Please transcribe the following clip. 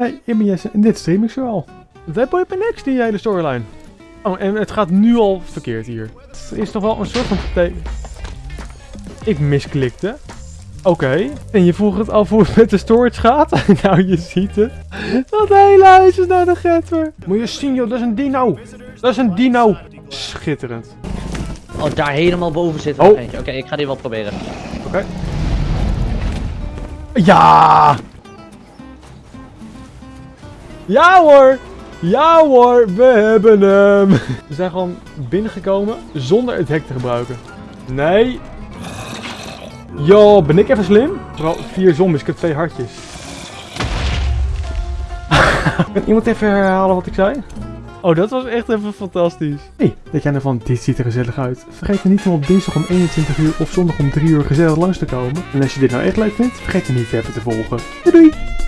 Hey, ik ben Jesse en dit stream ik zo al. Dat boeit me niks, die hele storyline. Oh, en het gaat nu al verkeerd hier. Het is toch wel een soort van... Ik misklikte. Oké. En je vroeg het af hoe het met de storage gaat? nou, je ziet het. Dat hele huis is naar de getver. Moet je zien, joh. Dat is een dino. Dat is een dino. Schitterend. Oh, daar helemaal boven zit er Oh. eentje. Oké, ik ga die wel proberen. Oké. Ja! Ja hoor! Ja hoor, we hebben hem! We zijn gewoon binnengekomen zonder het hek te gebruiken. Nee. Yo, ben ik even slim? Vooral vier zombies, ik heb twee hartjes. kan iemand even herhalen wat ik zei? Oh, dat was echt even fantastisch. Hey, dat jij ervan, dit ziet er gezellig uit. Vergeet dan niet om op dinsdag om 21 uur of zondag om 3 uur gezellig langs te komen. En als je dit nou echt leuk vindt, vergeet dan niet even te volgen. Doei doei!